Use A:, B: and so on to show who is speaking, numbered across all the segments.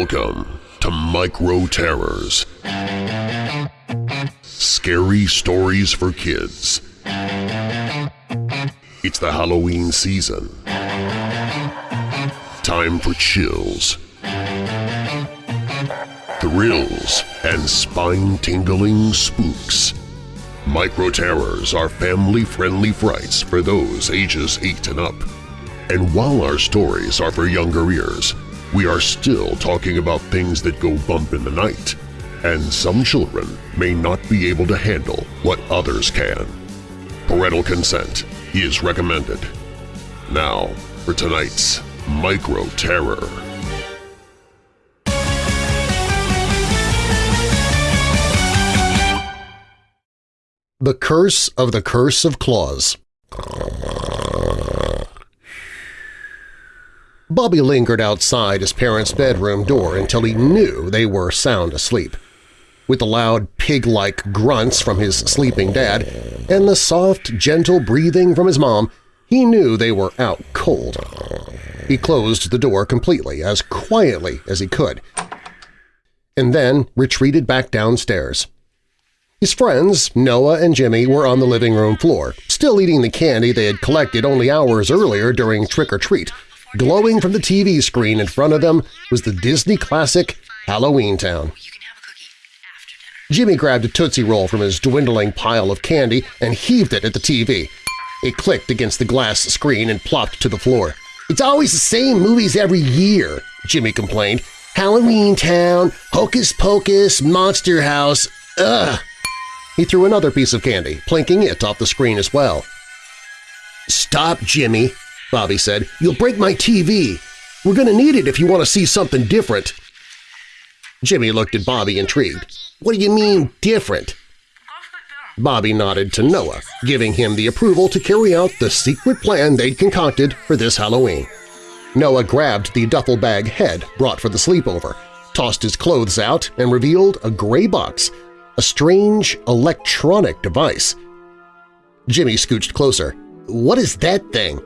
A: Welcome to Micro Terrors. Scary stories for kids. It's the Halloween season. Time for chills, thrills, and spine-tingling spooks. Micro Terrors are family-friendly frights for those ages 8 and up. And while our stories are for younger ears, we are still talking about things that go bump in the night, and some children may not be able to handle what others can. Parental consent is recommended. Now for tonight's Micro Terror.
B: The Curse of the Curse of Claus Bobby lingered outside his parents' bedroom door until he knew they were sound asleep. With the loud pig-like grunts from his sleeping dad and the soft, gentle breathing from his mom, he knew they were out cold. He closed the door completely, as quietly as he could, and then retreated back downstairs. His friends, Noah and Jimmy, were on the living room floor, still eating the candy they had collected only hours earlier during trick-or-treat, Glowing from the TV screen in front of them was the Disney classic Halloween Town. Jimmy grabbed a Tootsie Roll from his dwindling pile of candy and heaved it at the TV. It clicked against the glass screen and plopped to the floor. "'It's always the same movies every year,' Jimmy complained. "'Halloween Town, Hocus Pocus, Monster House, ugh!' He threw another piece of candy, plinking it off the screen as well. "'Stop, Jimmy!' Bobby said. You'll break my TV. We're going to need it if you want to see something different. Jimmy looked at Bobby intrigued. What do you mean, different? Bobby nodded to Noah, giving him the approval to carry out the secret plan they'd concocted for this Halloween. Noah grabbed the duffel bag head brought for the sleepover, tossed his clothes out, and revealed a gray box, a strange electronic device. Jimmy scooched closer. What is that thing?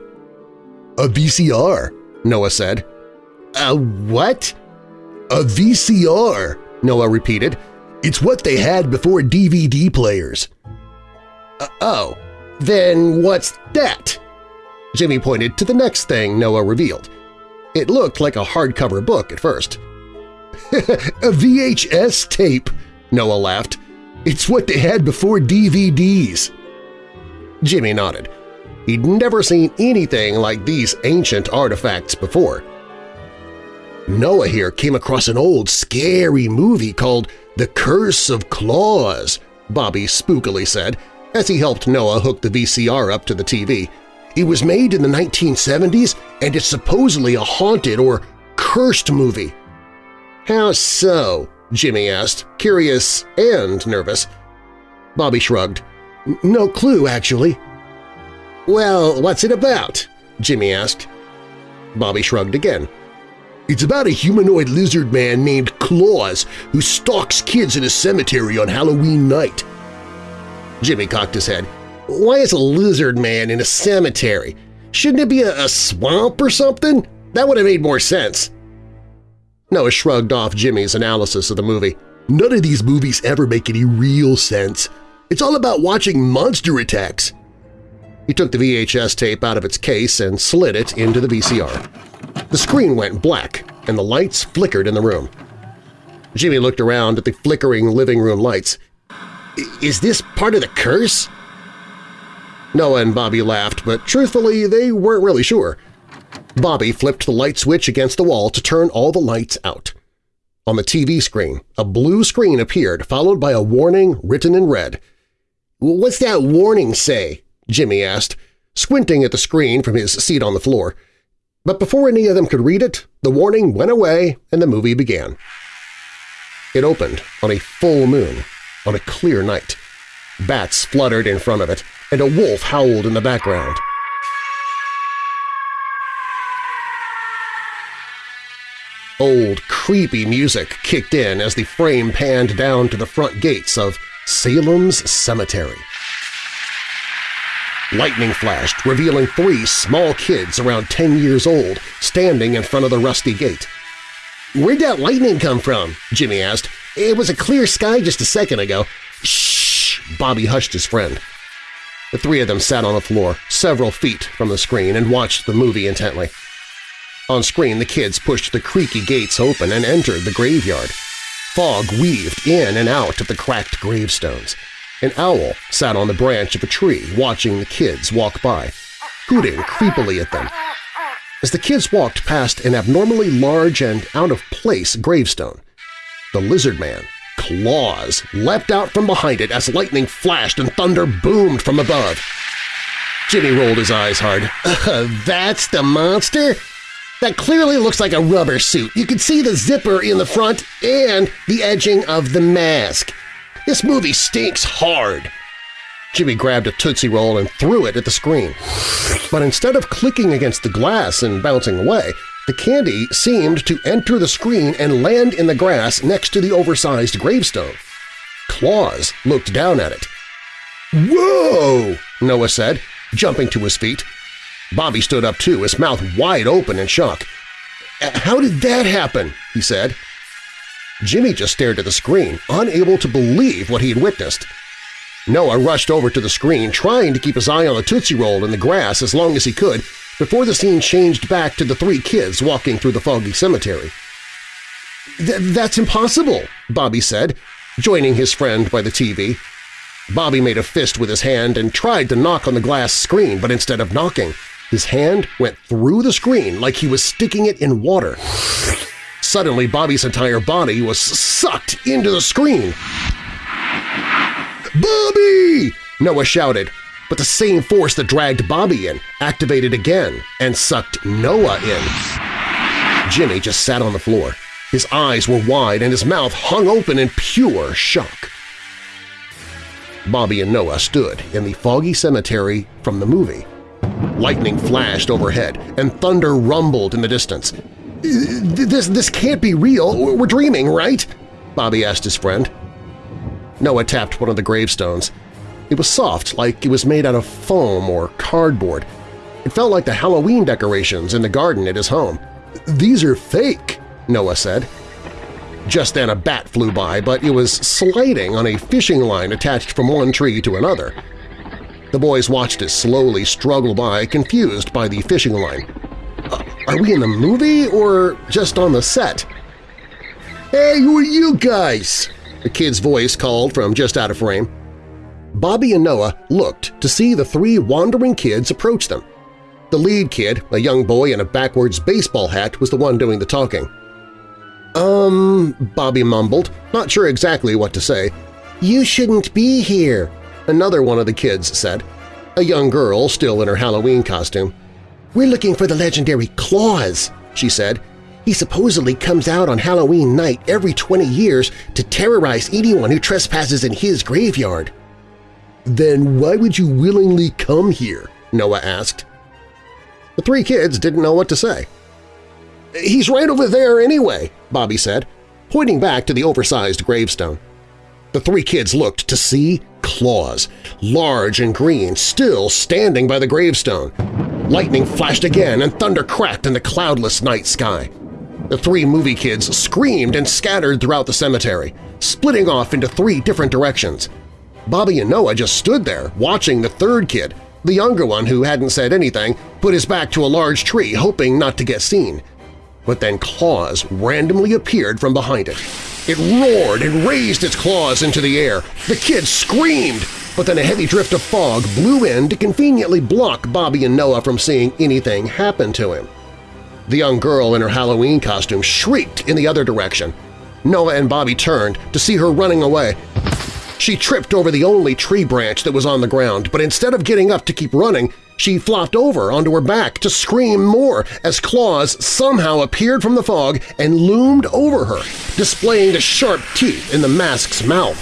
C: A VCR, Noah said.
B: A what?
C: A VCR, Noah repeated. It's what they had before DVD players.
B: Uh, oh, then what's that? Jimmy pointed to the next thing Noah revealed. It looked like a hardcover book at first.
C: a VHS tape, Noah laughed. It's what they had before DVDs.
B: Jimmy nodded. He'd never seen anything like these ancient artifacts before. Noah here came across an old, scary movie called The Curse of Claws, Bobby spookily said as he helped Noah hook the VCR up to the TV. It was made in the 1970s and it's supposedly a haunted or cursed movie. How so? Jimmy asked, curious and nervous. Bobby shrugged. No clue, actually. Well, what's it about? Jimmy asked. Bobby shrugged again.
C: It's about a humanoid lizard man named Claus who stalks kids in a cemetery on Halloween night.
B: Jimmy cocked his head. Why is a lizard man in a cemetery? Shouldn't it be a, a swamp or something? That would have made more sense. Noah shrugged off Jimmy's analysis of the movie.
C: None of these movies ever make any real sense. It's all about watching monster attacks.
B: He took the VHS tape out of its case and slid it into the VCR. The screen went black and the lights flickered in the room. Jimmy looked around at the flickering living room lights. Is this part of the curse? Noah and Bobby laughed, but truthfully they weren't really sure. Bobby flipped the light switch against the wall to turn all the lights out. On the TV screen, a blue screen appeared, followed by a warning written in red. "'What's that warning say?' Jimmy asked, squinting at the screen from his seat on the floor. But before any of them could read it, the warning went away and the movie began. It opened on a full moon, on a clear night. Bats fluttered in front of it, and a wolf howled in the background. Old, creepy music kicked in as the frame panned down to the front gates of Salem's Cemetery. Lightning flashed, revealing three small kids around 10 years old standing in front of the rusty gate. Where'd that lightning come from? Jimmy asked. It was a clear sky just a second ago. Shh! Bobby hushed his friend. The three of them sat on the floor, several feet from the screen, and watched the movie intently. On screen, the kids pushed the creaky gates open and entered the graveyard. Fog weaved in and out of the cracked gravestones. An owl sat on the branch of a tree watching the kids walk by, hooting creepily at them. As the kids walked past an abnormally large and out-of-place gravestone, the lizard man, claws, leapt out from behind it as lightning flashed and thunder boomed from above. Jimmy rolled his eyes hard. Uh, that's the monster? That clearly looks like a rubber suit. You can see the zipper in the front and the edging of the mask. This movie stinks hard. Jimmy grabbed a Tootsie Roll and threw it at the screen. But instead of clicking against the glass and bouncing away, the candy seemed to enter the screen and land in the grass next to the oversized gravestone. Claus looked down at it. "'Whoa!' Noah said, jumping to his feet. Bobby stood up too, his mouth wide open in shock. "'How did that happen?' he said. Jimmy just stared at the screen, unable to believe what he had witnessed. Noah rushed over to the screen, trying to keep his eye on the Tootsie Roll in the grass as long as he could before the scene changed back to the three kids walking through the foggy cemetery. Th that's impossible, Bobby said, joining his friend by the TV. Bobby made a fist with his hand and tried to knock on the glass screen, but instead of knocking, his hand went through the screen like he was sticking it in water. Suddenly, Bobby's entire body was sucked into the screen. Bobby! Noah shouted, but the same force that dragged Bobby in activated again and sucked Noah in. Jimmy just sat on the floor. His eyes were wide and his mouth hung open in pure shock. Bobby and Noah stood in the foggy cemetery from the movie. Lightning flashed overhead and thunder rumbled in the distance. This, this can't be real. We're dreaming, right? Bobby asked his friend. Noah tapped one of the gravestones. It was soft, like it was made out of foam or cardboard. It felt like the Halloween decorations in the garden at his home. "'These are fake,' Noah said. Just then a bat flew by, but it was sliding on a fishing line attached from one tree to another. The boys watched it slowly struggle by, confused by the fishing line. Are we in the movie or just on the set? Hey, who are you guys? A kid's voice called from just out of frame. Bobby and Noah looked to see the three wandering kids approach them. The lead kid, a young boy in a backwards baseball hat, was the one doing the talking. Um, Bobby mumbled, not sure exactly what to say. You shouldn't be here, another one of the kids said, a young girl still in her Halloween costume. We're looking for the legendary Claus, she said. He supposedly comes out on Halloween night every 20 years to terrorize anyone who trespasses in his graveyard. Then why would you willingly come here? Noah asked. The three kids didn't know what to say. He's right over there anyway, Bobby said, pointing back to the oversized gravestone. The three kids looked to see Claus, large and green, still standing by the gravestone. Lightning flashed again and thunder cracked in the cloudless night sky. The three movie kids screamed and scattered throughout the cemetery, splitting off into three different directions. Bobby and Noah just stood there, watching the third kid, the younger one who hadn't said anything, put his back to a large tree, hoping not to get seen. But then claws randomly appeared from behind it. It roared and raised its claws into the air. The kids screamed, but then a heavy drift of fog blew in to conveniently block Bobby and Noah from seeing anything happen to him. The young girl in her Halloween costume shrieked in the other direction. Noah and Bobby turned to see her running away, she tripped over the only tree branch that was on the ground, but instead of getting up to keep running, she flopped over onto her back to scream more as claws somehow appeared from the fog and loomed over her, displaying the sharp teeth in the mask's mouth.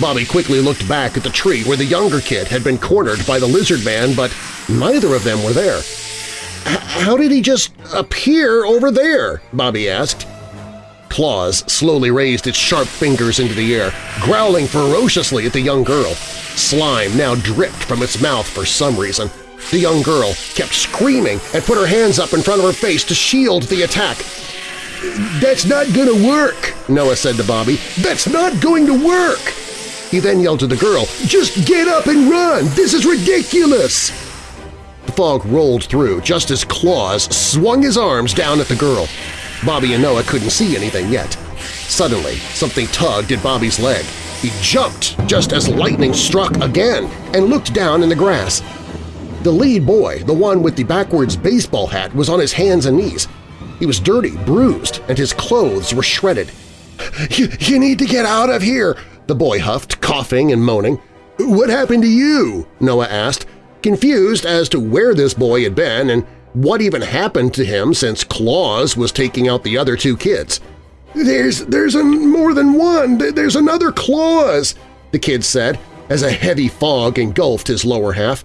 B: Bobby quickly looked back at the tree where the younger kid had been cornered by the lizard man, but neither of them were there. How did he just appear over there? Bobby asked. Claus slowly raised its sharp fingers into the air, growling ferociously at the young girl. Slime now dripped from its mouth for some reason. The young girl kept screaming and put her hands up in front of her face to shield the attack. That's not gonna work, Noah said to Bobby. That's not going to work! He then yelled to the girl, Just get up and run! This is ridiculous! The fog rolled through just as Claus swung his arms down at the girl. Bobby and Noah couldn't see anything yet. Suddenly, something tugged at Bobby's leg. He jumped just as lightning struck again and looked down in the grass. The lead boy, the one with the backwards baseball hat, was on his hands and knees. He was dirty, bruised, and his clothes were shredded. You, you need to get out of here, the boy huffed, coughing and moaning. What happened to you? Noah asked, confused as to where this boy had been and what even happened to him since Claus was taking out the other two kids. There's, there's a, more than one! There's another Claus! the kid said as a heavy fog engulfed his lower half.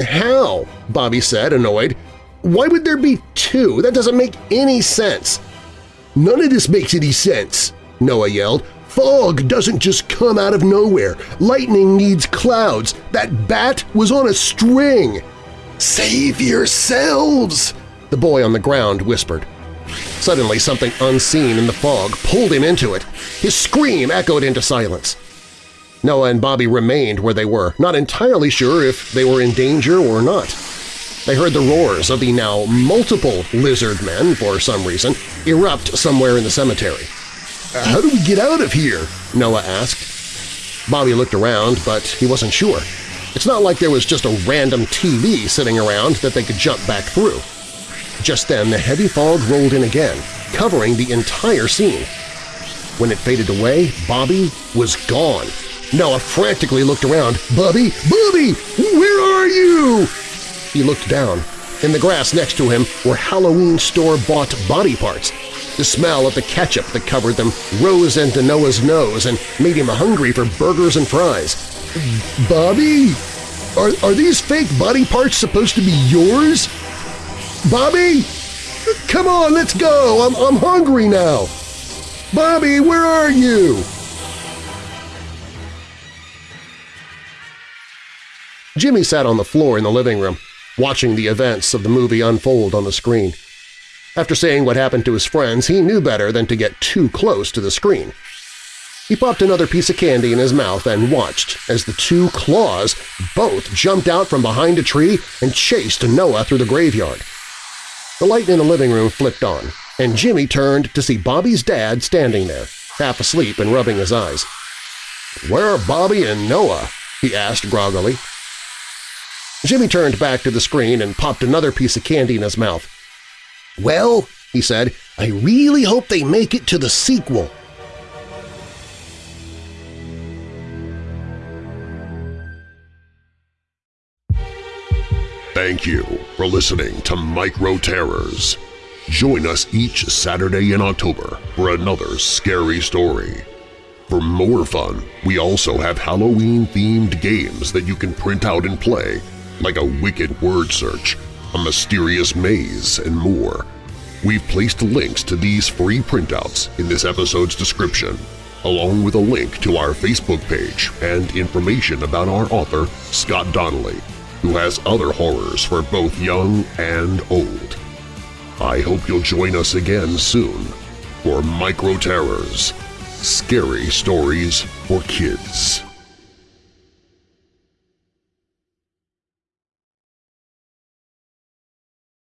B: How? Bobby said, annoyed. Why would there be two? That doesn't make any sense. None of this makes any sense, Noah yelled. Fog doesn't just come out of nowhere. Lightning needs clouds. That bat was on a string. Save yourselves, the boy on the ground whispered. Suddenly something unseen in the fog pulled him into it. His scream echoed into silence. Noah and Bobby remained where they were, not entirely sure if they were in danger or not. They heard the roars of the now multiple lizard men, for some reason, erupt somewhere in the cemetery. How do we get out of here? Noah asked. Bobby looked around, but he wasn't sure. It's not like there was just a random TV sitting around that they could jump back through. Just then the heavy fog rolled in again, covering the entire scene. When it faded away, Bobby was gone. Noah frantically looked around. Bobby! Bobby! Where are you? He looked down. In the grass next to him were Halloween store-bought body parts. The smell of the ketchup that covered them rose into Noah's nose and made him hungry for burgers and fries. Bobby? Are, are these fake body parts supposed to be yours? Bobby? Come on, let's go! I'm, I'm hungry now! Bobby, where are you? Jimmy sat on the floor in the living room, watching the events of the movie unfold on the screen. After saying what happened to his friends, he knew better than to get too close to the screen. He popped another piece of candy in his mouth and watched as the two claws both jumped out from behind a tree and chased Noah through the graveyard. The light in the living room flicked on, and Jimmy turned to see Bobby's dad standing there, half asleep and rubbing his eyes. "'Where are Bobby and Noah?' he asked groggily. Jimmy turned back to the screen and popped another piece of candy in his mouth. Well, he said, I really hope they make it to the sequel.
A: Thank you for listening to Micro Terrors. Join us each Saturday in October for another scary story. For more fun, we also have Halloween-themed games that you can print out and play like a wicked word search, a mysterious maze, and more. We've placed links to these free printouts in this episode's description, along with a link to our Facebook page and information about our author, Scott Donnelly, who has other horrors for both young and old. I hope you'll join us again soon for Micro Terrors – Scary Stories for Kids.